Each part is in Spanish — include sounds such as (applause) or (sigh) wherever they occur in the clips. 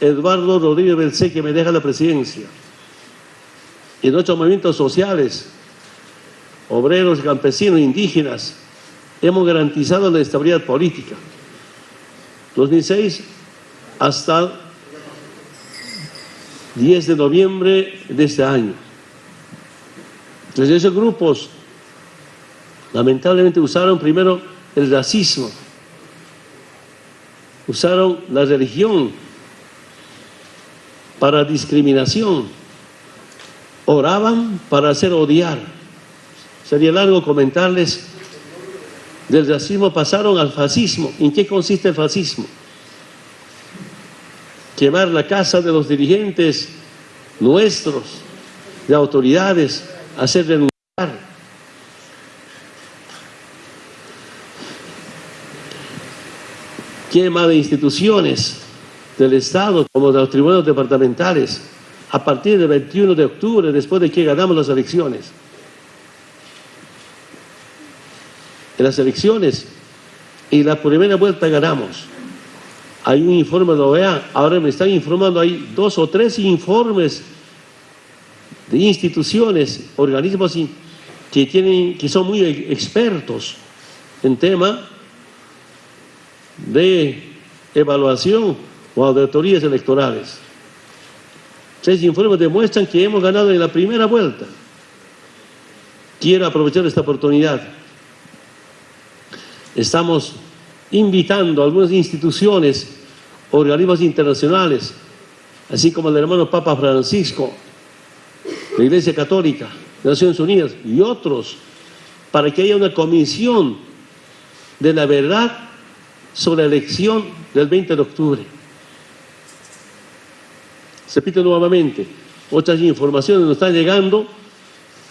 Eduardo Rodríguez Belcé, que me deja la presidencia. Y nuestros movimientos sociales, obreros, campesinos, indígenas, hemos garantizado la estabilidad política. 2006 hasta 10 de noviembre de este año. Desde esos grupos, lamentablemente usaron primero el racismo, usaron la religión para discriminación, oraban para hacer odiar. Sería largo comentarles, del racismo pasaron al fascismo. ¿En qué consiste el fascismo? Quemar la casa de los dirigentes nuestros, de autoridades, hacer renunciar. Quema de instituciones del Estado, como de los tribunales departamentales, a partir del 21 de octubre, después de que ganamos las elecciones. En las elecciones y la primera vuelta ganamos. Hay un informe de OEA, ahora me están informando, hay dos o tres informes de instituciones, organismos que, tienen, que son muy expertos en tema de evaluación o auditorías electorales. Tres informes demuestran que hemos ganado en la primera vuelta. Quiero aprovechar esta oportunidad. Estamos invitando a algunas instituciones, organismos internacionales, así como el hermano Papa Francisco, la Iglesia Católica, Naciones Unidas y otros, para que haya una comisión de la verdad sobre la elección del 20 de octubre. Se repite nuevamente, otras informaciones nos están llegando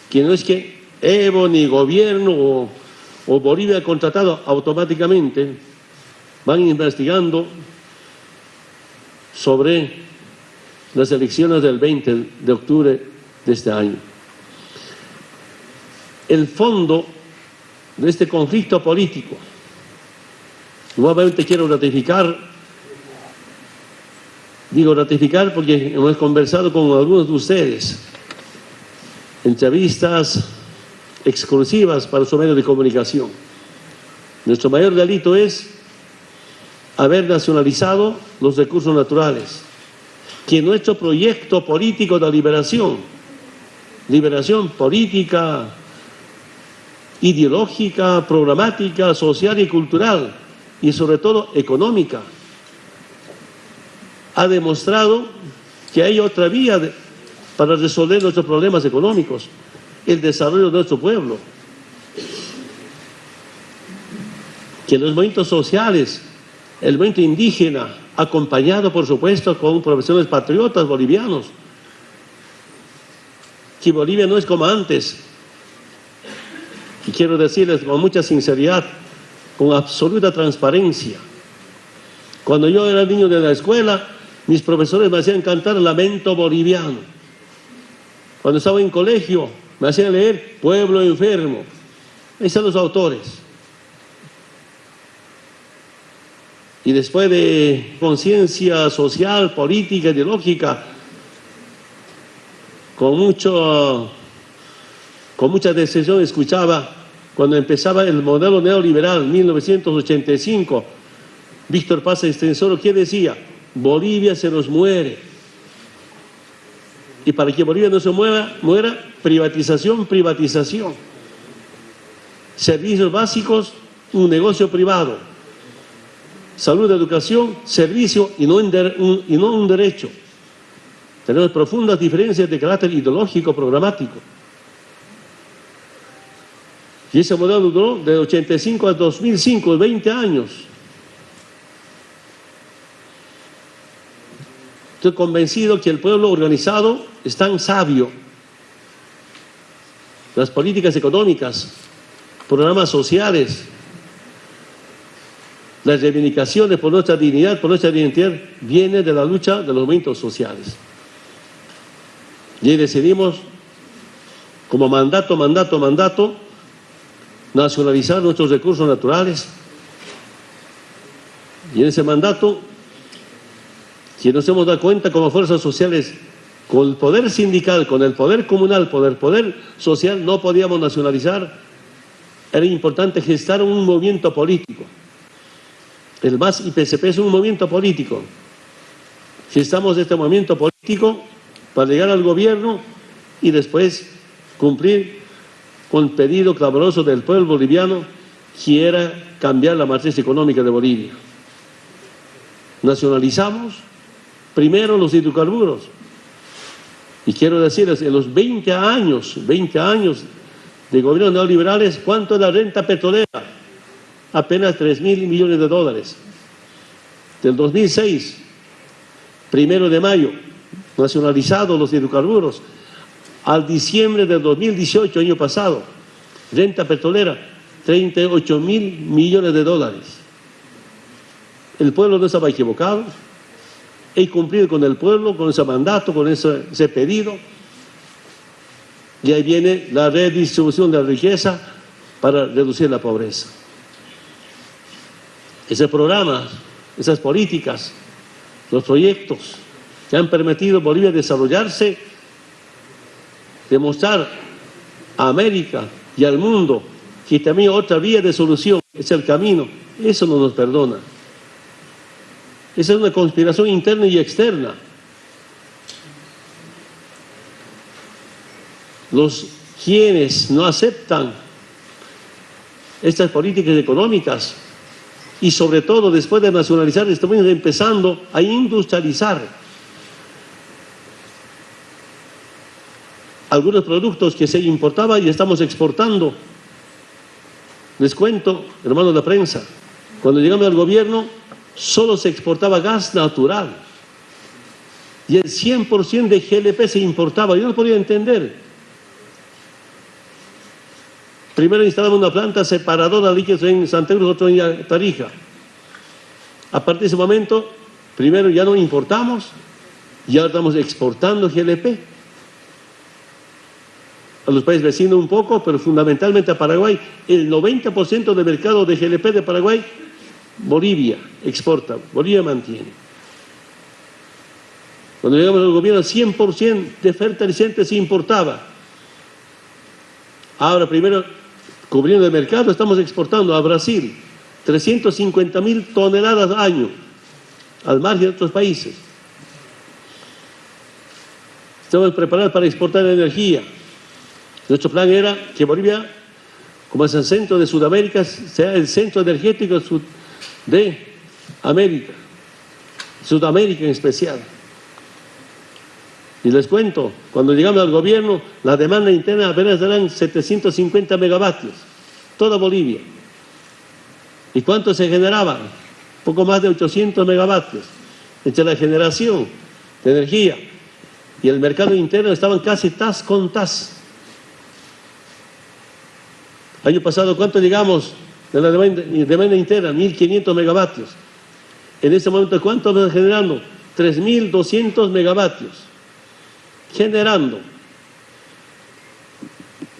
que no es que Evo ni gobierno o, o Bolivia ha contratado automáticamente, van investigando sobre las elecciones del 20 de octubre de este año. El fondo de este conflicto político Nuevamente quiero ratificar, digo ratificar porque hemos conversado con algunos de ustedes, entrevistas exclusivas para su medio de comunicación. Nuestro mayor delito es haber nacionalizado los recursos naturales, que nuestro proyecto político de liberación, liberación política, ideológica, programática, social y cultural, y sobre todo económica. Ha demostrado que hay otra vía para resolver nuestros problemas económicos, el desarrollo de nuestro pueblo. Que los movimientos sociales, el movimiento indígena, acompañado por supuesto con profesionales patriotas bolivianos, que Bolivia no es como antes. Y quiero decirles con mucha sinceridad, con absoluta transparencia. Cuando yo era niño de la escuela, mis profesores me hacían cantar Lamento Boliviano. Cuando estaba en colegio, me hacían leer Pueblo Enfermo. Ahí están los autores. Y después de conciencia social, política, ideológica, con, mucho, con mucha decisión escuchaba cuando empezaba el modelo neoliberal, 1985, Víctor Paz Extensoro, ¿qué decía? Bolivia se nos muere. Y para que Bolivia no se mueva, muera, privatización, privatización. Servicios básicos, un negocio privado. Salud, educación, servicio y no, un, y no un derecho. Tenemos profundas diferencias de carácter ideológico, programático. Y ese modelo duró de 85 a 2005, 20 años. Estoy convencido que el pueblo organizado es tan sabio. Las políticas económicas, programas sociales, las reivindicaciones por nuestra dignidad, por nuestra identidad, viene de la lucha de los movimientos sociales. Y decidimos, como mandato, mandato, mandato, nacionalizar nuestros recursos naturales. Y en ese mandato que nos hemos dado cuenta como fuerzas sociales, con el poder sindical, con el poder comunal, con el poder social, no podíamos nacionalizar. Era importante gestar un movimiento político. El MAS y PSP es un movimiento político. Gestamos este movimiento político para llegar al gobierno y después cumplir con el pedido clamoroso del pueblo boliviano que era cambiar la matriz económica de Bolivia. Nacionalizamos primero los hidrocarburos. Y quiero decirles, en los 20 años, 20 años de gobierno neoliberales, ¿cuánto es la renta petrolera? Apenas 3 mil millones de dólares. Del 2006, primero de mayo, nacionalizados los hidrocarburos, al diciembre del 2018, año pasado, renta petrolera, 38 mil millones de dólares. El pueblo no estaba equivocado, he cumplido con el pueblo, con ese mandato, con ese, ese pedido. Y ahí viene la redistribución de la riqueza para reducir la pobreza. Ese programa, esas políticas, los proyectos que han permitido a Bolivia desarrollarse, demostrar a América y al mundo que también otra vía de solución es el camino, eso no nos perdona. Esa es una conspiración interna y externa. Los quienes no aceptan estas políticas económicas y sobre todo después de nacionalizar estamos empezando a industrializar algunos productos que se importaban y estamos exportando. Les cuento, hermanos de la prensa, cuando llegamos al gobierno solo se exportaba gas natural y el 100% de GLP se importaba. Yo no podía entender. Primero instalamos una planta separadora de líquidos en Santa Cruz, otro en Tarija. A partir de ese momento, primero ya no importamos y ahora estamos exportando GLP. A los países vecinos un poco, pero fundamentalmente a Paraguay. El 90% del mercado de GLP de Paraguay Bolivia exporta, Bolivia mantiene. Cuando llegamos al gobierno, 100% de fertilizantes se importaba. Ahora, primero, cubriendo el mercado, estamos exportando a Brasil 350 mil toneladas al año, al margen de otros países. Estamos preparados para exportar energía. Nuestro plan era que Bolivia, como es el centro de Sudamérica, sea el centro energético de de América, Sudamérica en especial. Y les cuento, cuando llegamos al gobierno, la demanda interna apenas eran 750 megavatios, toda Bolivia. ¿Y cuánto se generaba? Poco más de 800 megavatios. Entre la generación de energía y el mercado interno estaban casi tas con tas. Año pasado, ¿cuánto llegamos de la demanda, interna, 1.500 megavatios. En este momento, ¿cuánto estamos generando? 3.200 megavatios. Generando.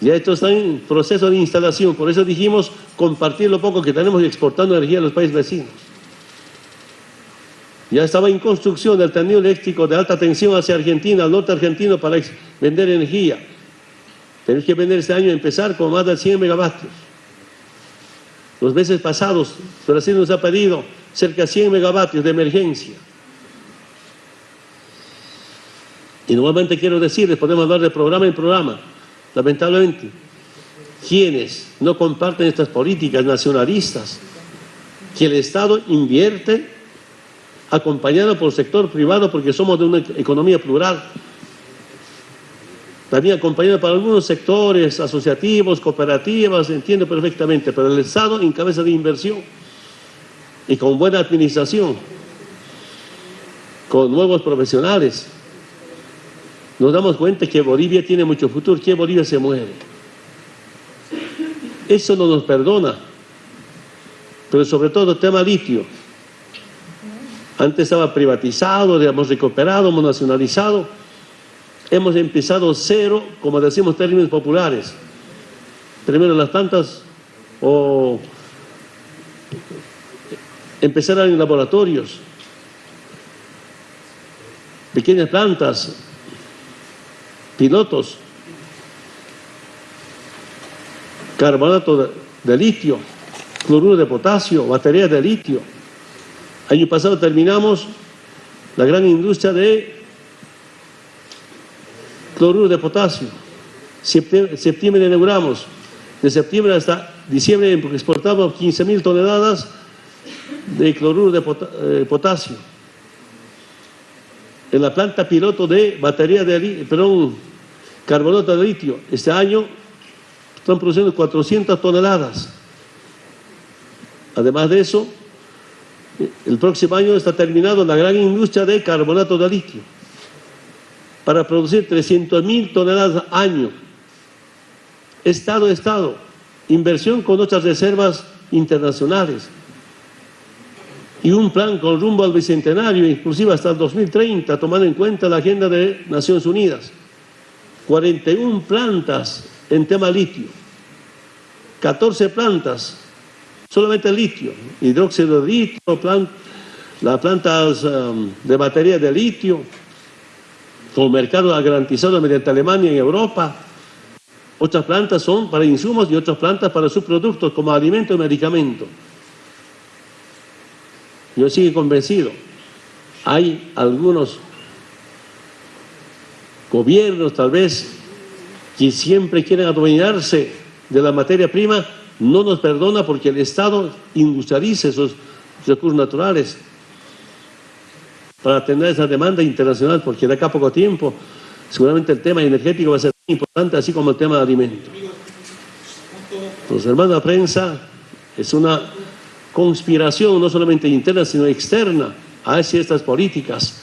Ya esto está en proceso de instalación, por eso dijimos compartir lo poco que tenemos exportando energía a los países vecinos. Ya estaba en construcción el tendido eléctrico de alta tensión hacia Argentina, al norte argentino, para vender energía. Tenemos que vender este año, empezar con más de 100 megavatios. Los meses pasados, Brasil nos ha pedido cerca de 100 megavatios de emergencia. Y nuevamente quiero decirles, podemos hablar de programa en programa, lamentablemente, quienes no comparten estas políticas nacionalistas, que el Estado invierte acompañado por el sector privado porque somos de una economía plural, también acompañado para algunos sectores asociativos, cooperativas, entiendo perfectamente, pero el Estado en cabeza de inversión y con buena administración, con nuevos profesionales, nos damos cuenta que Bolivia tiene mucho futuro, que Bolivia se muere. Eso no nos perdona, pero sobre todo el tema litio. Antes estaba privatizado, hemos recuperado, hemos nacionalizado, hemos empezado cero, como decimos términos populares. Primero las plantas o empezar en laboratorios. pequeñas plantas, pilotos, carbonato de, litio, cloruro de potasio, baterías de litio. Año pasado terminamos la gran industria de cloruro de potasio. Septiembre, septiembre inauguramos. De septiembre hasta diciembre exportamos 15 mil toneladas de cloruro de eh, potasio. En la planta piloto de batería de perdón, carbonato de litio, este año están produciendo 400 toneladas. Además de eso, el próximo año está terminado la gran industria de carbonato de litio para producir 300 mil toneladas año. Estado a Estado, inversión con otras reservas internacionales. Y un plan con rumbo al bicentenario, inclusive hasta el 2030, tomando en cuenta la agenda de Naciones Unidas. 41 plantas en tema litio, 14 plantas, solamente litio, hidróxido de litio, las plantas um, de batería de litio, con mercado garantizado mediante Alemania y Europa. Otras plantas son para insumos y otras plantas para subproductos como alimento y medicamento. Yo sigo convencido. Hay algunos gobiernos tal vez que siempre quieren adueñarse de la materia prima, no nos perdona porque el Estado industrialice esos recursos naturales para atender esa demanda internacional, porque de acá a poco tiempo seguramente el tema energético va a ser importante, así como el tema de alimentos. Los hermanos prensa es una conspiración no solamente interna, sino externa hacia estas políticas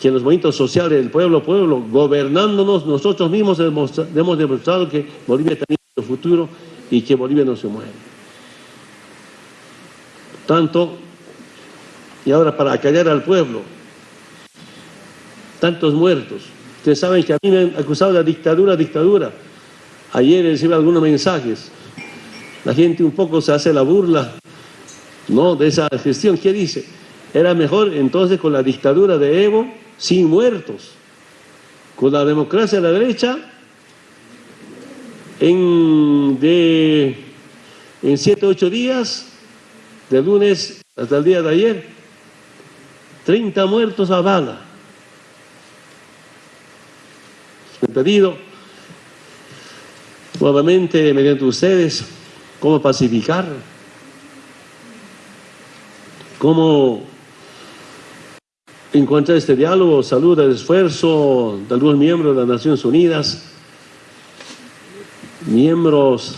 que en los movimientos sociales del pueblo pueblo, gobernándonos, nosotros mismos hemos, demostrado que Bolivia tiene un futuro y que Bolivia no se mueve. Tanto, y ahora para acallar al pueblo, tantos muertos. Ustedes saben que a mí me han acusado de dictadura, dictadura. Ayer recibí algunos mensajes. La gente un poco se hace la burla, ¿no? De esa gestión. ¿Qué dice? Era mejor entonces con la dictadura de Evo sin muertos. Con la democracia de la derecha, en, de, en siete, ocho días, de lunes hasta el día de ayer, 30 muertos a bala. He pedido nuevamente mediante ustedes cómo pacificar, cómo encuentra este diálogo, saluda el esfuerzo de algunos miembros de las Naciones Unidas, miembros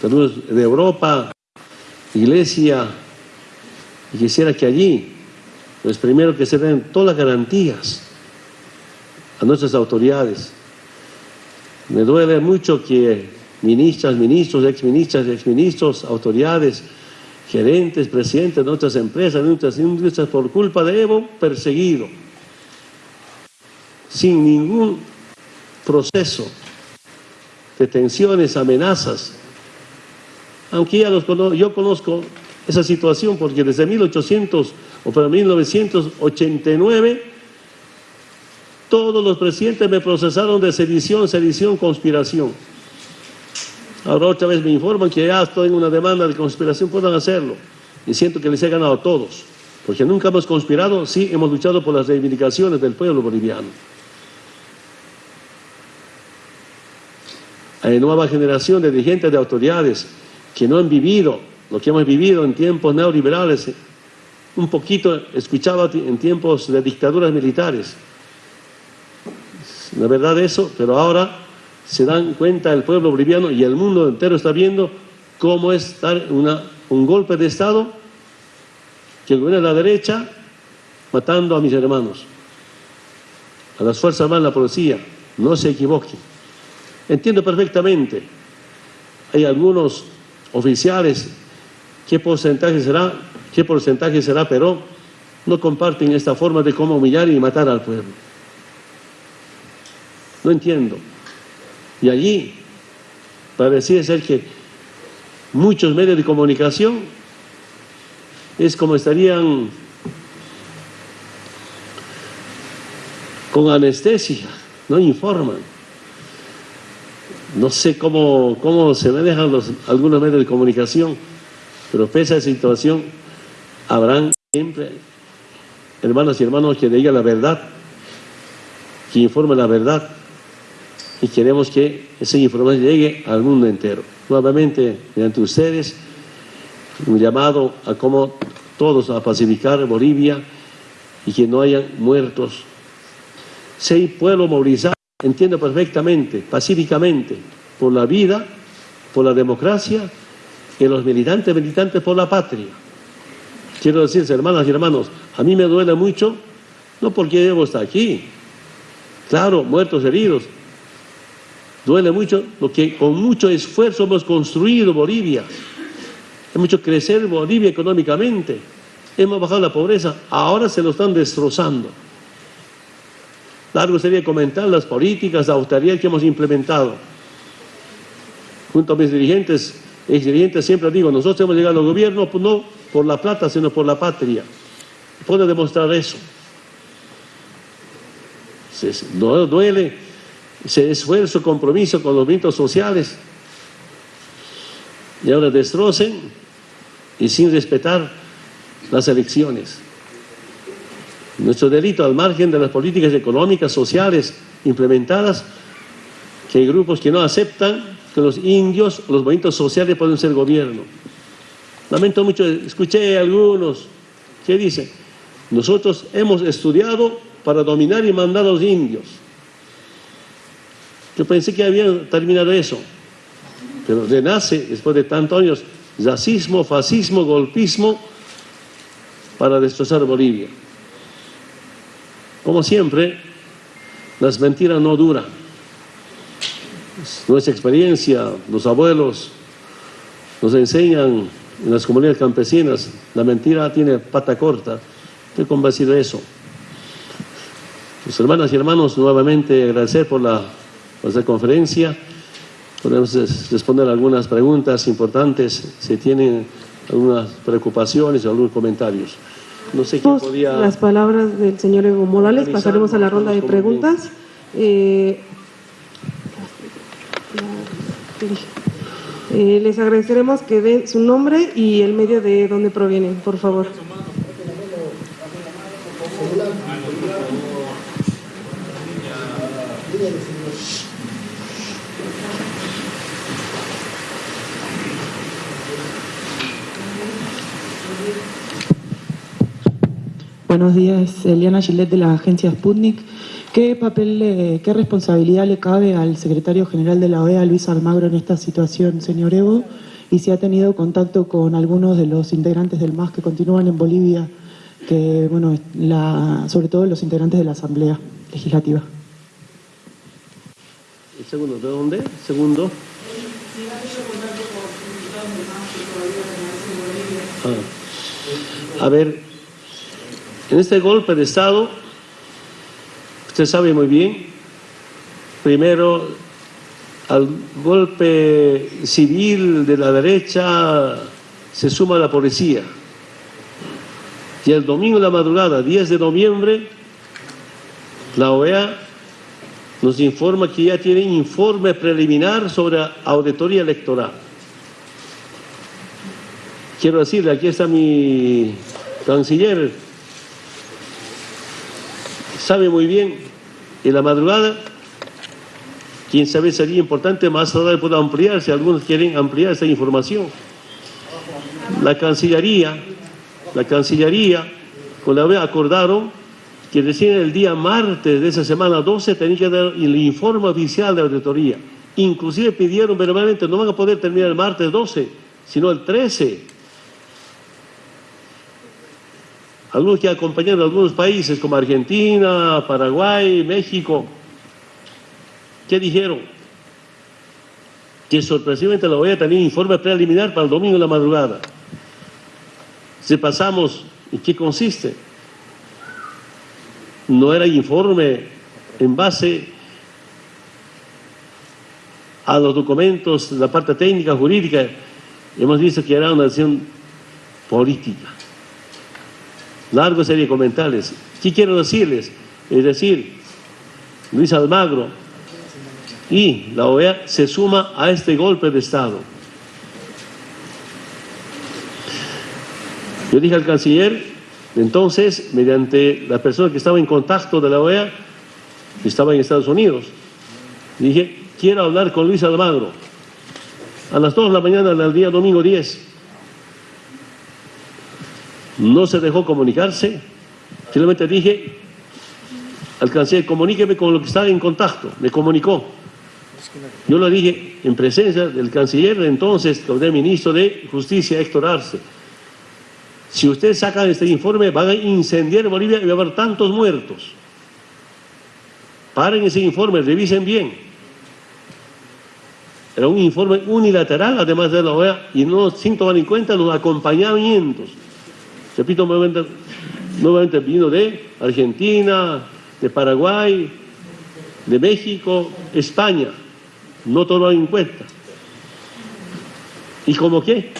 de Europa, Iglesia, y quisiera que allí, pues primero que se den todas las garantías a nuestras autoridades. Me duele mucho que ministras, ministros, exministras, exministros, autoridades, gerentes, presidentes de otras empresas, de otras industrias, por culpa de Evo, perseguido, sin ningún proceso, detenciones, amenazas. Aunque ya los yo conozco esa situación porque desde 1800 o para 1989 todos los presidentes me procesaron de sedición, sedición, conspiración. Ahora otra vez me informan que ya estoy en una demanda de conspiración, puedan hacerlo. Y siento que les he ganado a todos, porque nunca hemos conspirado, sí hemos luchado por las reivindicaciones del pueblo boliviano. Hay nueva generación de dirigentes de autoridades que no han vivido lo que hemos vivido en tiempos neoliberales, un poquito escuchaba en tiempos de dictaduras militares. La verdad eso, pero ahora se dan cuenta el pueblo boliviano y el mundo entero está viendo cómo es dar una, un golpe de Estado que gobierna la derecha matando a mis hermanos, a las Fuerzas Armadas, la policía, no se equivoquen. Entiendo perfectamente, hay algunos oficiales, qué porcentaje será, qué porcentaje será, pero no comparten esta forma de cómo humillar y matar al pueblo. No entiendo. Y allí parecía ser que muchos medios de comunicación es como estarían con anestesia, no informan. No sé cómo, cómo se manejan los, algunos medios de comunicación, pero pese a esa situación, habrán siempre hermanas y hermanos que digan la verdad, que informen la verdad, y queremos que esa información llegue al mundo entero. Nuevamente, mediante ustedes, un llamado a cómo todos a pacificar Bolivia y que no haya muertos. Si hay pueblo movilizado, entiendo perfectamente, pacíficamente, por la vida, por la democracia y los militantes, militantes por la patria. Quiero decirles, hermanas y hermanos, a mí me duele mucho, no porque debo estar aquí, claro, muertos, heridos, duele mucho lo que con mucho esfuerzo hemos construido Bolivia, hemos hecho crecer Bolivia económicamente, hemos bajado la pobreza, ahora se lo están destrozando. Largo sería comentar las políticas de austeridad que hemos implementado. Junto a mis dirigentes, ex dirigentes siempre digo, nosotros hemos llegado al gobierno pues no por la plata, sino por la patria. Puedo demostrar eso. No duele ese esfuerzo, compromiso con los vientos sociales. Y ahora destrocen y sin respetar las elecciones. Nuestro delito, al margen de las políticas económicas, sociales implementadas, que hay grupos que no aceptan que los indios, los movimientos sociales pueden ser gobierno. Lamento mucho, escuché algunos que dicen, nosotros hemos estudiado para dominar y mandar a los indios. Yo pensé que había terminado eso, pero renace después de tantos años racismo, fascismo, golpismo para destrozar Bolivia. Como siempre, las mentiras no duran. Nuestra experiencia, los abuelos nos enseñan en las comunidades campesinas, la mentira tiene pata corta. Estoy convencido de eso. Mis hermanas y hermanos, nuevamente agradecer por la, conferencia. Podemos responder algunas preguntas importantes si tienen algunas preocupaciones o algunos comentarios. No sé quién podía... Las palabras del señor Evo Morales, pasaremos a la ronda de preguntas. Eh, eh, les agradeceremos que den su nombre y el medio de donde provienen, por favor. Buenos días, Eliana Gillet de la agencia Sputnik. ¿Qué papel, qué responsabilidad le cabe al secretario general de la OEA, Luis Almagro, en esta situación, señor Evo? Y si ha tenido contacto con algunos de los integrantes del MAS que continúan en Bolivia, que, bueno, sobre todo los integrantes de la Asamblea Legislativa. ¿El segundo de dónde? ¿Segundo? Ah. A ver, en este golpe de Estado, usted sabe muy bien, primero al golpe civil de la derecha se suma la policía. Y el domingo de la madrugada, 10 de noviembre, la OEA nos informa que ya tiene informe preliminar sobre auditoría electoral. Quiero decirle, aquí está mi canciller, sabe muy bien, en la madrugada, quién sabe sería importante, más tarde pueda ampliar, si algunos quieren ampliar esta información. La Cancillería, la Cancillería, con la vez acordaron que recién el día martes de esa semana 12 tenía que dar el informe oficial de auditoría. Inclusive pidieron verbalmente, no van a poder terminar el martes 12, sino el 13 algunos que acompañaron a algunos países como Argentina, Paraguay, México, ¿qué dijeron? Que sorpresivamente la OEA tenía informe preliminar para el domingo de la madrugada. Si pasamos, ¿en qué consiste? No era informe en base a los documentos, la parte técnica, jurídica. Hemos visto que era una acción política largo serie de comentarios. ¿Qué quiero decirles? Es decir, Luis Almagro y la OEA se suma a este golpe de Estado. Yo dije al canciller, entonces, mediante la persona que estaba en contacto de la OEA, que estaba en Estados Unidos, dije, quiero hablar con Luis Almagro. A las 2 de la mañana del día domingo 10. No se dejó comunicarse. Finalmente dije al canciller, comuníqueme con lo que estaba en contacto. Me comunicó. Yo le dije en presencia del canciller entonces, del ministro de Justicia, Héctor Arce. Si ustedes sacan este informe, van a incendiar Bolivia y va a haber tantos muertos. Paren ese informe, revisen bien. Era un informe unilateral, además de la OEA, y no sin tomar en cuenta los acompañamientos. Repito nuevamente, nuevamente vino de Argentina, de Paraguay, de México, España. No tomado en cuenta. ¿Y cómo qué?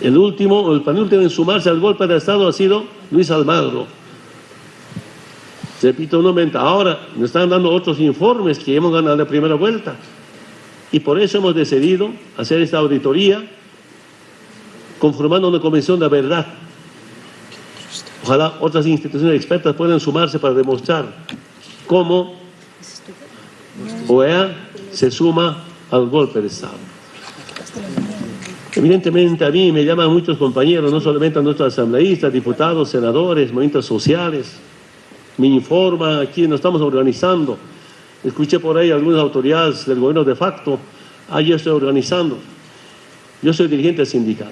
El último el penúltimo en sumarse al golpe de Estado ha sido Luis Almagro. Repito nuevamente, ahora nos están dando otros informes que hemos ganado la primera vuelta. Y por eso hemos decidido hacer esta auditoría conformando una convención de verdad. Ojalá otras instituciones expertas puedan sumarse para demostrar cómo OEA se suma al golpe de Estado. Evidentemente a mí me llaman muchos compañeros, no solamente a nuestros asambleístas, diputados, senadores, movimientos sociales, me informan, aquí nos estamos organizando. Escuché por ahí algunas autoridades del gobierno de facto, ah, yo estoy organizando. Yo soy dirigente sindical.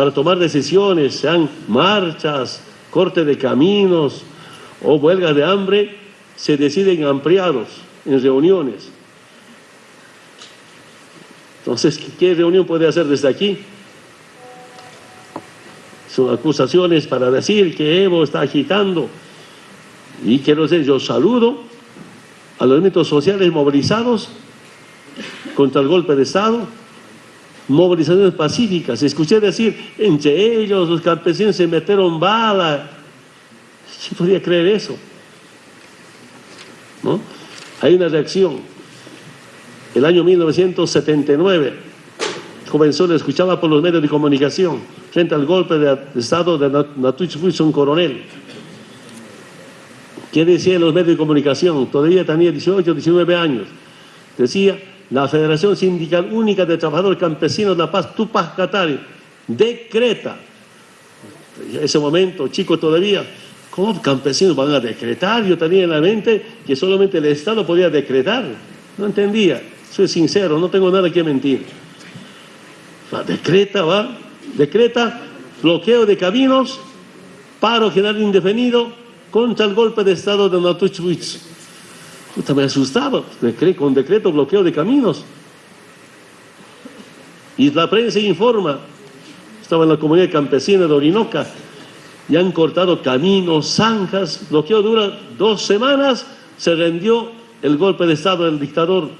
Para tomar decisiones, sean marchas, corte de caminos o huelgas de hambre, se deciden ampliados en reuniones entonces, ¿qué reunión puede hacer desde aquí? Son acusaciones para decir que Evo está agitando. Y quiero decir, yo saludo a los elementos sociales movilizados contra el golpe de Estado, movilizaciones pacíficas. Escuché decir, entre ellos los campesinos se metieron bala. ¿Quién podría creer eso? ¿No? Hay una reacción. El año 1979 comenzó, le escuchaba por los medios de comunicación, frente al golpe de Estado de Natuch un coronel. ¿Qué decía en los medios de comunicación? Todavía tenía 18, 19 años. Decía, la Federación Sindical Única de Trabajadores Campesinos de La Paz, Tupac Catari, decreta, en ese momento, chico todavía, ¿cómo campesinos van a decretar? Yo tenía en la mente que solamente el Estado podía decretar. No entendía. Soy sincero, no tengo nada que mentir. decreta, va, decreta bloqueo de caminos, paro general indefinido contra el golpe de Estado de Natuchwitz. Me asustaba, con decreto bloqueo de caminos. Y la prensa informa, estaba en la comunidad campesina de Orinoca, y han cortado caminos, zanjas, bloqueo dura dos semanas, se rendió el golpe de Estado del dictador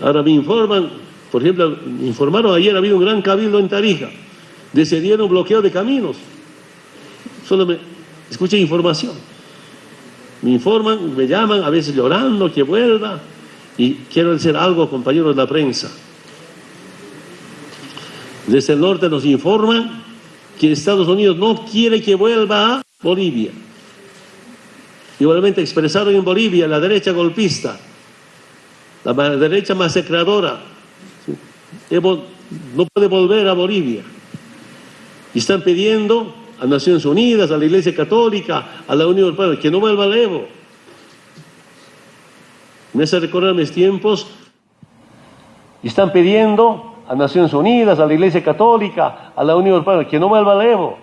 Ahora me informan, por ejemplo, me informaron ayer, ha habido un gran cabildo en Tarija, decidieron bloqueo de caminos. Solo me escuché información. Me informan, me llaman, a veces llorando que vuelva. Y quiero decir algo, compañeros de la prensa. Desde el norte nos informan que Estados Unidos no quiere que vuelva a Bolivia. Igualmente expresaron en Bolivia la derecha golpista, la derecha masacradora. No puede volver a Bolivia. Y están pidiendo a Naciones Unidas, a la Iglesia Católica, a la Unión Europea, que no vuelva al Evo. Me hace recordar mis tiempos. Están pidiendo a Naciones Unidas, a la Iglesia Católica, a la Unión Europea, que no vuelva al Evo.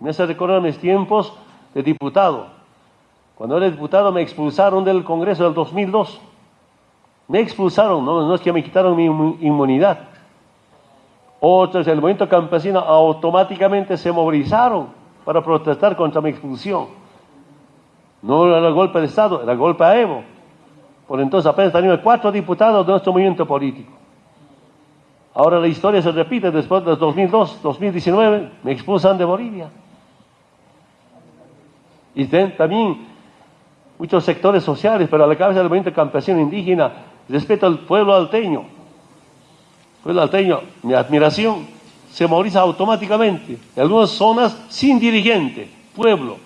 Me hace recordar mis tiempos de diputado. Cuando era diputado me expulsaron del Congreso del 2002. Me expulsaron, no, no es que me quitaron mi inmunidad. Otros, el movimiento campesino, automáticamente se movilizaron para protestar contra mi expulsión. No era el golpe de Estado, era el golpe a Evo. Por entonces apenas teníamos cuatro diputados de nuestro movimiento político. Ahora la historia se repite después de 2002, 2019, me expulsan de Bolivia. Y también muchos sectores sociales, pero a la cabeza del movimiento campesino indígena, respeto al pueblo alteño. Pueblo alteño, mi admiración, se moviliza automáticamente. En algunas zonas sin dirigente, pueblo.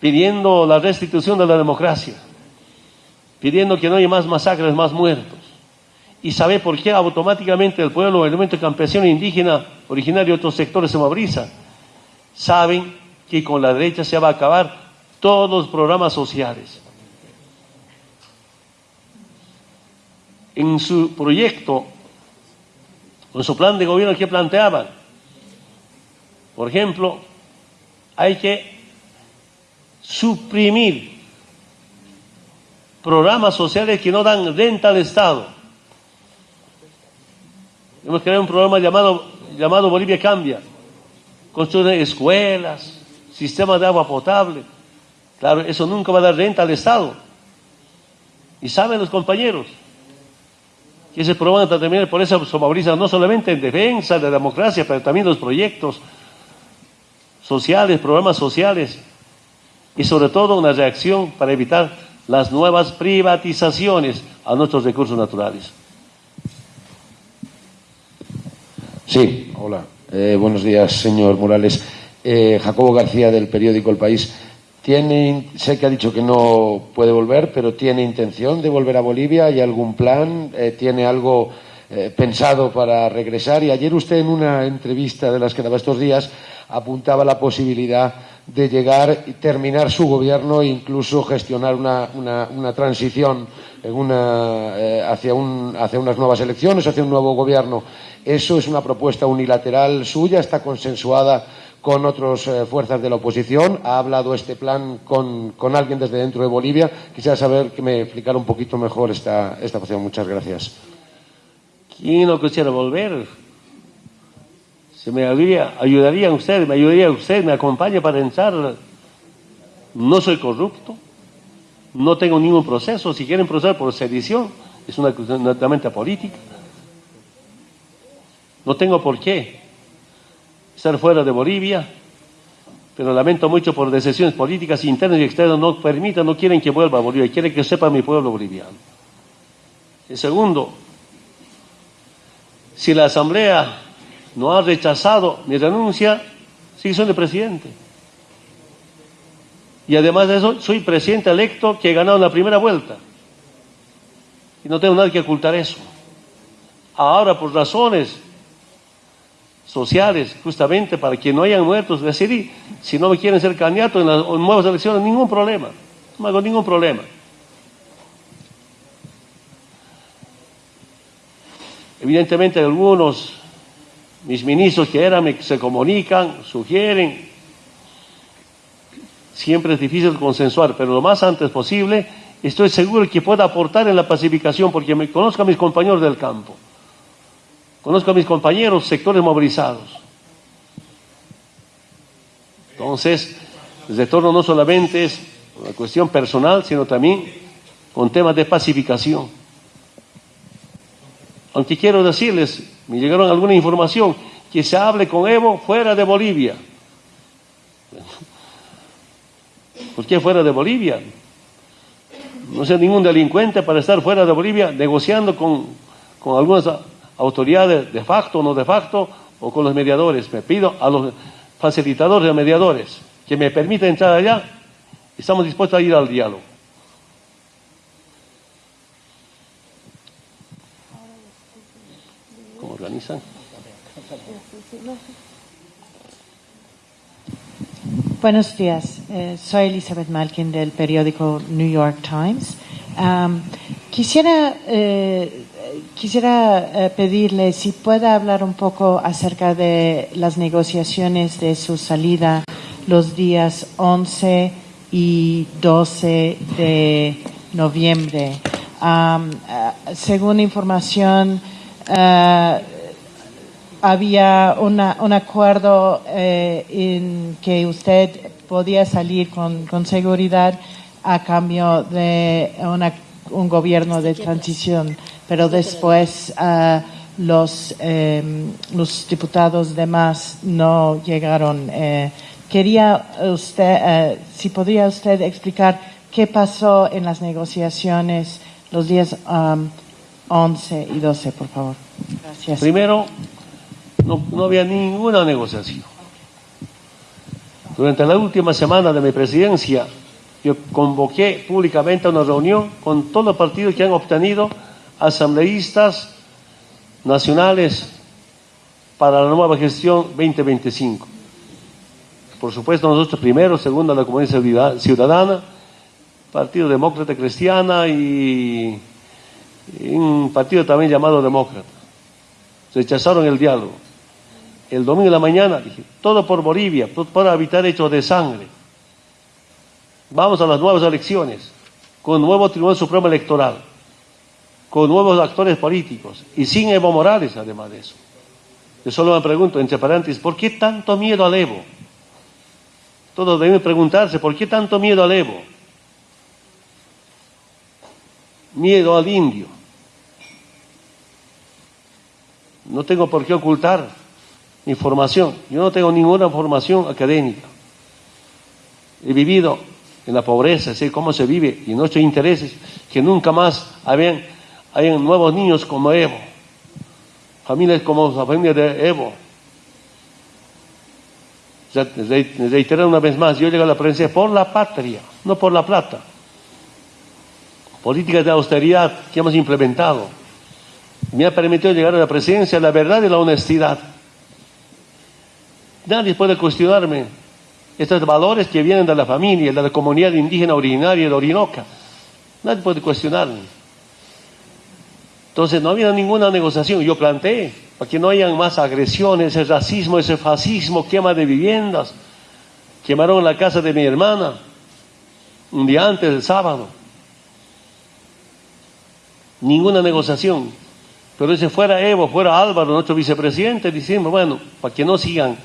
Pidiendo la restitución de la democracia. Pidiendo que no haya más masacres, más muertos. ¿Y sabe por qué automáticamente el pueblo, el movimiento campesino indígena, originario de otros sectores, se moviliza? Saben que con la derecha se va a acabar todos los programas sociales. En su proyecto, en su plan de gobierno que planteaban, por ejemplo, hay que suprimir programas sociales que no dan renta al Estado. Hemos creado un programa llamado, llamado Bolivia Cambia. Construir escuelas, sistema de agua potable. Claro, eso nunca va a dar renta al Estado. Y saben los compañeros que ese programa también por eso se moviliza no solamente en defensa de la democracia, pero también los proyectos sociales, programas sociales y sobre todo una reacción para evitar las nuevas privatizaciones a nuestros recursos naturales. Sí, hola. Eh, buenos días, señor Morales. Eh, Jacobo García del periódico El País. Tiene, sé que ha dicho que no puede volver, pero ¿tiene intención de volver a Bolivia? ¿Hay algún plan? Eh, ¿Tiene algo eh, pensado para regresar? Y ayer usted en una entrevista de las que daba estos días apuntaba la posibilidad de llegar y terminar su gobierno e incluso gestionar una, una, transición en una, hacia, un, hacia unas nuevas elecciones, hacia un nuevo gobierno. ¿Eso es una propuesta unilateral suya? ¿Está consensuada con otras eh, fuerzas de la oposición. Ha hablado este plan con, con, alguien desde dentro de Bolivia. Quisiera saber que me explicara un poquito mejor esta, esta cuestión. Muchas gracias. ¿Quién no quisiera volver? Se me ayudaría, ayudaría usted, me ayudaría usted, me acompaña para entrar. No soy corrupto, no tengo ningún proceso. Si quieren proceder por sedición, es una cuestión netamente política. No tengo por qué estar fuera de Bolivia, pero lamento mucho por decisiones políticas internas y externas no permitan, no quieren que vuelva a Bolivia, quieren que sepa mi pueblo boliviano. El segundo, si la Asamblea no ha rechazado mi renuncia, sigue siendo presidente. Y además de eso, soy presidente electo que he ganado la primera vuelta. Y no tengo nada que ocultar eso. Ahora, por razones sociales, justamente para que no hayan muertos, decidir si no me quieren ser candidato en las nuevas elecciones, ningún problema, no hago ningún problema. Evidentemente algunos, mis ministros que eran, se comunican, sugieren, siempre es difícil consensuar, pero lo más antes posible, estoy seguro que pueda aportar en la pacificación, porque me conozco a mis compañeros del campo. Conozco a mis compañeros, sectores movilizados. Entonces, el retorno no solamente es una cuestión personal, sino también con temas de pacificación. Aunque quiero decirles, me llegaron alguna información, que se hable con Evo fuera de Bolivia. (laughs) ¿Por qué fuera de Bolivia? No sea ningún delincuente para estar fuera de Bolivia negociando con, con algunas autoridades de facto o no de facto, o con los mediadores. Me pido a los facilitadores de mediadores que me permitan entrar allá. Estamos dispuestos a ir al diálogo. ¿Cómo organizan? Buenos días, eh, soy Elizabeth Malkin del periódico New York Times. quisiera eh, quisiera eh, pedirle si puede hablar un poco acerca de las negociaciones de su salida los días 11 y 12 de noviembre. Eh, según información, eh, había un acuerdo en que usted podía salir con, seguridad a cambio de una, un gobierno de transición pero después uh, los, um, los diputados demás no llegaron. Uh, quería usted, uh, si podría usted explicar qué pasó en las negociaciones los días um, 11 y 12, por favor. Gracias. Primero, no, no había ninguna negociación. Durante la última semana de mi presidencia, yo convoqué públicamente una reunión con todos los partidos que han obtenido asambleístas nacionales para la nueva gestión 2025. Por supuesto, nosotros primero, segundo, la comunidad ciudadana, Partido Demócrata Cristiana y, un partido también llamado Demócrata. Rechazaron el diálogo. El domingo de la mañana dije, todo por Bolivia, todo para evitar hechos de sangre. Vamos a las nuevas elecciones, con nuevo Tribunal Supremo Electoral, con nuevos actores políticos y sin Evo Morales, además de eso. Yo solo me pregunto, entre paréntesis, ¿por qué tanto miedo al Evo? Todos deben preguntarse, ¿por qué tanto miedo al Evo? Miedo al indio. No tengo por qué ocultar información. Yo no tengo ninguna formación académica. He vivido en la pobreza, sé cómo se vive y nuestros intereses, que nunca más hayan, hayan nuevos niños como Evo, familias como la familia de Evo. Reiterar una vez más, yo llego a la presidencia por la patria, no por la plata. Políticas de austeridad que hemos implementado me ha permitido llegar a la presidencia la verdad y la honestidad. Nadie puede cuestionarme estos valores que vienen de la familia, de la comunidad indígena originaria de Orinoca. Nadie puede cuestionarme. Entonces no había ninguna negociación. Yo planteé para que no hayan más agresiones, ese racismo, ese fascismo, quema de viviendas. Quemaron la casa de mi hermana un día antes del sábado. Ninguna negociación. Pero si fuera Evo, fuera Álvaro, nuestro vicepresidente, diciendo, bueno, para que no sigan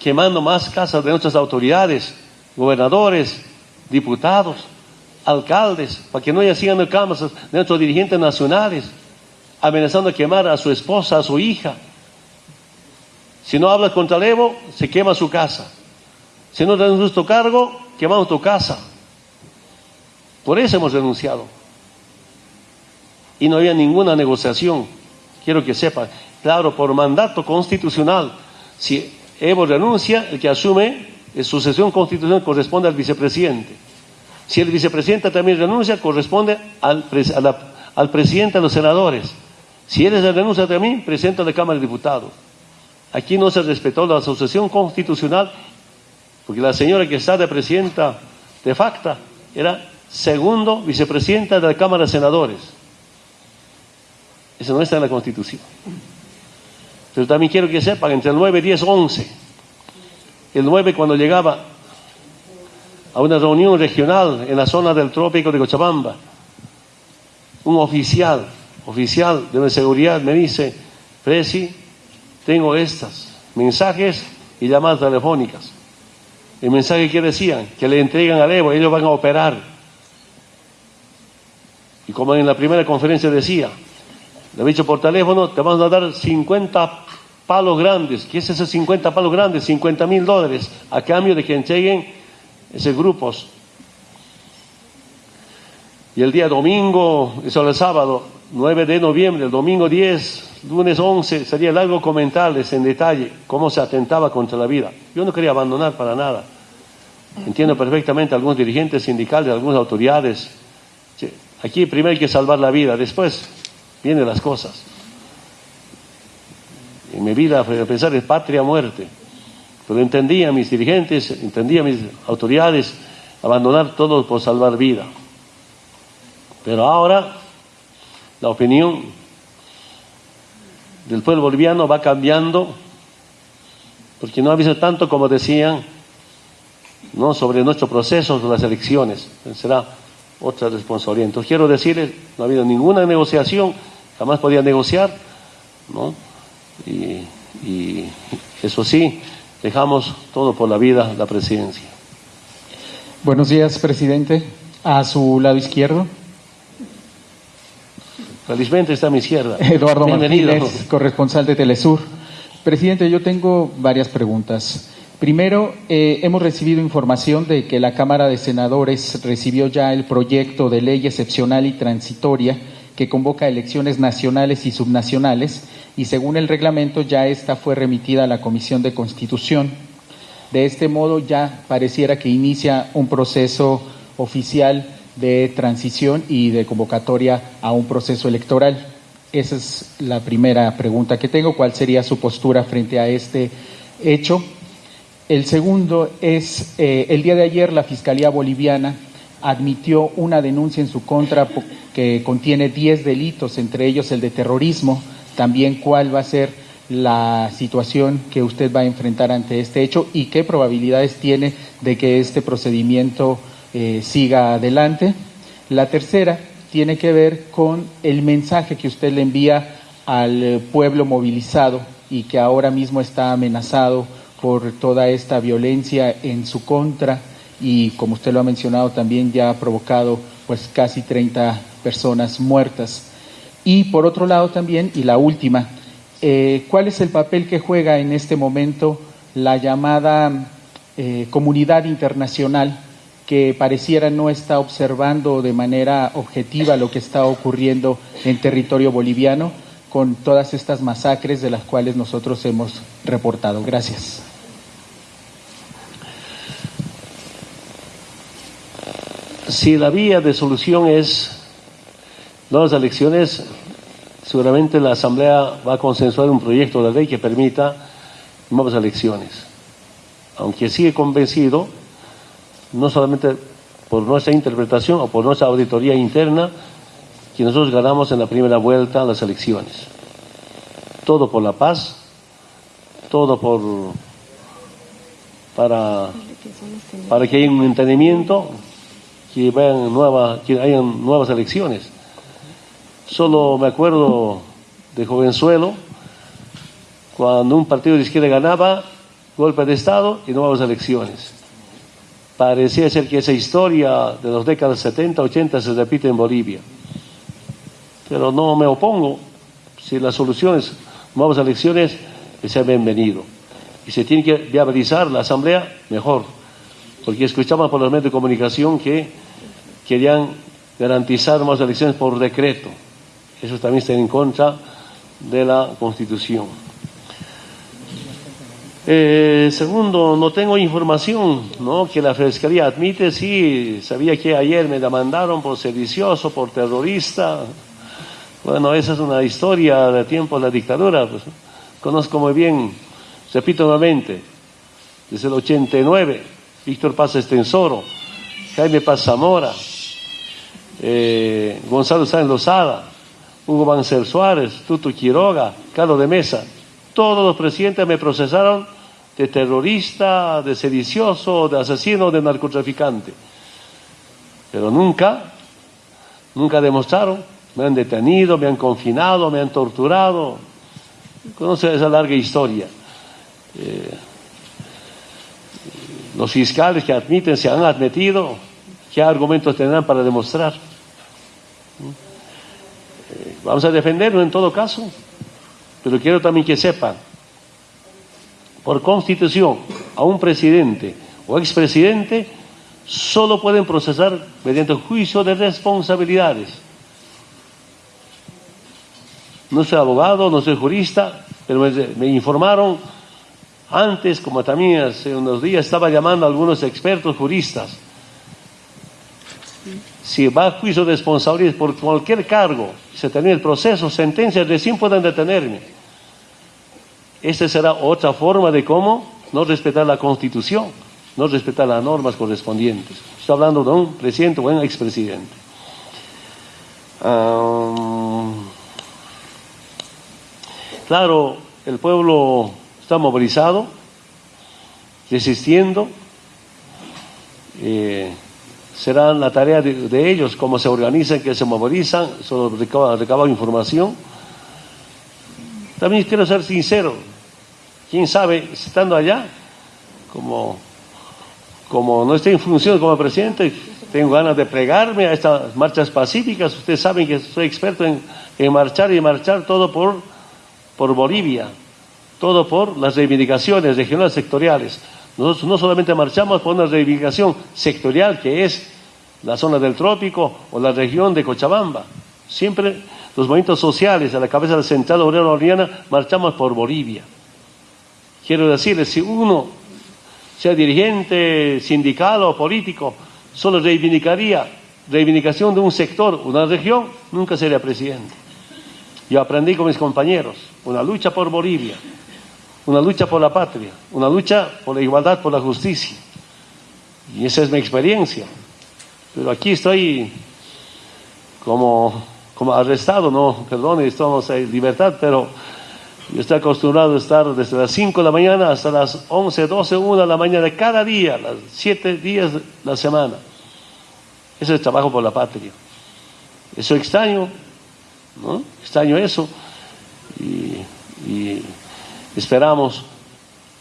quemando más casas de nuestras autoridades, gobernadores, diputados, alcaldes, para que no haya sigan casas de nuestros dirigentes nacionales, amenazando a quemar a su esposa, a su hija. Si no hablas contra Evo, se quema su casa. Si no un justo cargo, quemamos tu casa. Por eso hemos renunciado. Y no había ninguna negociación. Quiero que sepan. Claro, por mandato constitucional. Si Evo renuncia, el que asume en sucesión constitucional corresponde al vicepresidente. Si el vicepresidente también renuncia, corresponde al, al presidente de los senadores. Si él renuncia también, presidente de la Cámara de Diputados. Aquí no se respetó la sucesión constitucional, porque la señora que está de presidenta de facto era segundo vicepresidenta de la Cámara de Senadores. Eso no está en la Constitución. Pero también quiero que sepan, entre el 9, 10, 11, el 9 cuando llegaba a una reunión regional en la zona del trópico de Cochabamba, un oficial, oficial de seguridad me dice, Presi, tengo estas mensajes y llamadas telefónicas. El mensaje que decían, que le entregan al Evo, ellos van a operar. Y como en la primera conferencia decía, le he dicho por teléfono, te vamos a dar 50 palos grandes. ¿Qué es esos 50 palos grandes? 50 mil dólares a cambio de que entreguen esos grupos. Y el día domingo, eso es el sábado, 9 de noviembre, el domingo 10, lunes 11, sería largo comentarles en detalle cómo se atentaba contra la vida. Yo no quería abandonar para nada. Entiendo perfectamente a algunos dirigentes sindicales, algunas autoridades. Aquí primero hay que salvar la vida, después vienen las cosas. En mi vida a pensar en patria muerte. Pero entendía a mis dirigentes, entendía a mis autoridades abandonar todo por salvar vida. Pero ahora la opinión del pueblo boliviano va cambiando porque no ha visto tanto como decían no sobre nuestro proceso de las elecciones será otra responsabilidad entonces quiero decirles no ha habido ninguna negociación jamás podía negociar, ¿no? Y, y eso sí, dejamos todo por la vida, la presidencia. Buenos días, presidente. A su lado izquierdo. Felizmente está a mi izquierda. Eduardo Martínez, corresponsal de Telesur. Presidente, yo tengo varias preguntas. Primero, eh, hemos recibido información de que la Cámara de Senadores recibió ya el proyecto de ley excepcional y transitoria que convoca elecciones nacionales y subnacionales y según el reglamento ya esta fue remitida a la Comisión de Constitución. De este modo ya pareciera que inicia un proceso oficial de transición y de convocatoria a un proceso electoral. Esa es la primera pregunta que tengo. ¿Cuál sería su postura frente a este hecho? El segundo es, eh, el día de ayer la Fiscalía Boliviana admitió una denuncia en su contra que contiene 10 delitos, entre ellos el de terrorismo. También cuál va a ser la situación que usted va a enfrentar ante este hecho y qué probabilidades tiene de que este procedimiento eh, siga adelante. La tercera tiene que ver con el mensaje que usted le envía al pueblo movilizado y que ahora mismo está amenazado por toda esta violencia en su contra y como usted lo ha mencionado también ya ha provocado pues casi 30 personas muertas. Y por otro lado también, y la última, eh, ¿cuál es el papel que juega en este momento la llamada eh, comunidad internacional que pareciera no está observando de manera objetiva lo que está ocurriendo en territorio boliviano con todas estas masacres de las cuales nosotros hemos reportado. Gracias. Si la vía de solución es las elecciones, seguramente la Asamblea va a consensuar un proyecto de ley que permita nuevas elecciones. Aunque sigue convencido no solamente por nuestra interpretación o por nuestra auditoría interna, que nosotros ganamos en la primera vuelta las elecciones. Todo por la paz, todo por para, para que haya un entendimiento, que, vayan nueva, que hayan nuevas elecciones. Solo me acuerdo de jovenzuelo, cuando un partido de izquierda ganaba, golpe de Estado y nuevas elecciones. Parecía ser que esa historia de las décadas 70, 80 se repite en Bolivia. Pero no me opongo. Si las soluciones, nuevas elecciones, sean bienvenido. Y se tiene que viabilizar la asamblea, mejor. Porque escuchamos por los medios de comunicación que querían garantizar más elecciones por decreto. Eso también está en contra de la Constitución. Eh, segundo, no tengo información ¿no? que la Fiscalía admite, sí, sabía que ayer me demandaron por sedicioso, por terrorista. Bueno, esa es una historia de tiempo de la dictadura. Pues, conozco muy bien, repito nuevamente, desde el 89, Víctor Paz Estensoro, Jaime Paz Zamora, eh, Gonzalo Sáenz Lozada, Hugo Banzer Suárez, Tuto Quiroga, Carlos de Mesa, todos los presidentes me procesaron de terrorista, de sedicioso, de asesino, de narcotraficante. Pero nunca, nunca demostraron. Me han detenido, me han confinado, me han torturado. Conoce esa larga historia. Eh, los fiscales que admiten se han admitido, ¿qué argumentos tendrán para demostrar? Eh, vamos a defenderlo en todo caso, pero quiero también que sepan por constitución a un presidente o expresidente, solo pueden procesar mediante juicio de responsabilidades. No soy abogado, no soy jurista, pero me, informaron antes, como también hace unos días estaba llamando a algunos expertos juristas. Si va a juicio de responsabilidades por cualquier cargo, se termina el proceso, sentencias recién pueden detenerme. Esta será otra forma de cómo no respetar la Constitución, no respetar las normas correspondientes. Estoy hablando de un presidente o un expresidente. claro, el pueblo está movilizado, resistiendo. Eh, será la tarea de, ellos, cómo se organizan, que se movilizan, solo recaban información. También quiero ser sincero, quién sabe, estando allá, como, como no esté en función como presidente, tengo ganas de plegarme a estas marchas pacíficas. Ustedes saben que soy experto en, marchar y marchar todo por, por Bolivia, todo por las reivindicaciones regionales sectoriales. Nosotros no solamente marchamos por una reivindicación sectorial que es la zona del trópico o la región de Cochabamba. Siempre los movimientos sociales a la cabeza del Central Obrero Oriana marchamos por Bolivia. Quiero decirles, si uno, sea dirigente, sindical o político, solo reivindicaría reivindicación de un sector, una región, nunca sería presidente. Yo aprendí con mis compañeros, una lucha por Bolivia, una lucha por la patria, una lucha por la igualdad, por la justicia. Y esa es mi experiencia. Pero aquí estoy como, como arrestado, no, perdón, estamos en libertad, pero yo estoy acostumbrado a estar desde las 5 de la mañana hasta las 11, 12, 1 de la mañana, cada día, las 7 días de la semana. Ese es trabajo por la patria. Eso extraño, ¿no? Extraño eso. Y, esperamos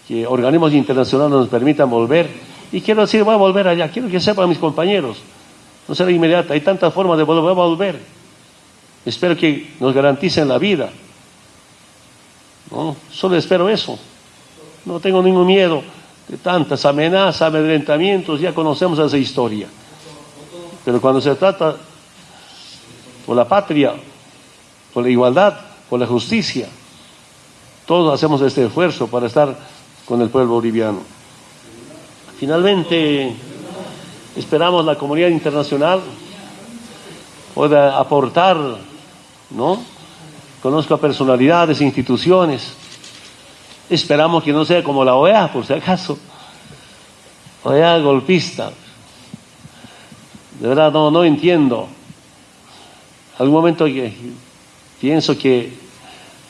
que organismos internacionales nos permitan volver. Y quiero decir, voy a volver allá. Quiero que sepan mis compañeros. No será inmediata. Hay tantas formas de volver a volver. Espero que nos garanticen la vida. ¿No? Solo espero eso. No tengo ningún miedo de tantas amenazas, amedrentamientos, ya conocemos esa historia. Pero cuando se trata por la patria, por la igualdad, por la justicia, todos hacemos este esfuerzo para estar con el pueblo boliviano. Finalmente, esperamos la comunidad internacional pueda aportar, ¿no? Conozco a personalidades, instituciones. Esperamos que no sea como la OEA, por si acaso. OEA golpista. De verdad no, no entiendo. Algún momento pienso que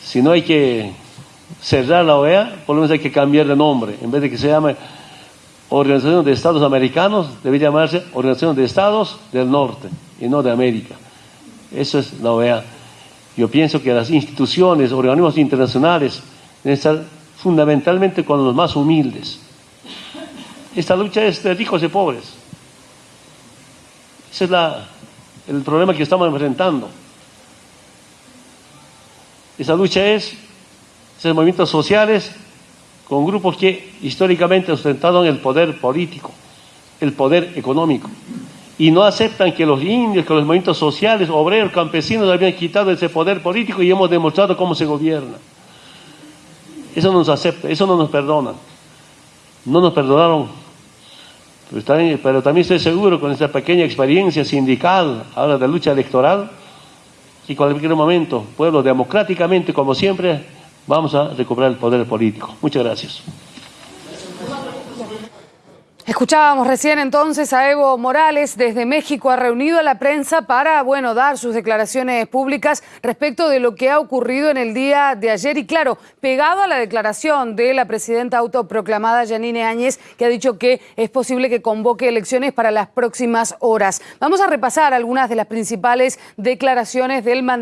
si no hay que cerrar la OEA, por lo menos hay que cambiar de nombre. En vez de que se llame Organización de Estados Americanos, debe llamarse Organización de Estados del Norte y no de América. Eso es la OEA. Yo pienso que las instituciones, organismos internacionales deben estar fundamentalmente con los más humildes. Esta lucha es de ricos y pobres. Ese es el problema que estamos enfrentando. Esa lucha es, esos movimientos sociales con grupos que históricamente han ostentado el poder político, el poder económico y no aceptan que los indios, que los movimientos sociales, obreros, campesinos habían quitado ese poder político y hemos demostrado cómo se gobierna. Eso no nos acepta, eso no nos perdona. No nos perdonaron. Pero también, estoy seguro con esta pequeña experiencia sindical, ahora de lucha electoral, en cualquier momento, pueblo democráticamente, como siempre, vamos a recuperar el poder político. Muchas gracias. Escuchábamos recién entonces a Evo Morales desde México, ha reunido a la prensa para, bueno, dar sus declaraciones públicas respecto de lo que ha ocurrido en el día de ayer y claro, pegado a la declaración de la presidenta autoproclamada Janine Áñez, que ha dicho que es posible que convoque elecciones para las próximas horas. Vamos a repasar algunas de las principales declaraciones del mandato.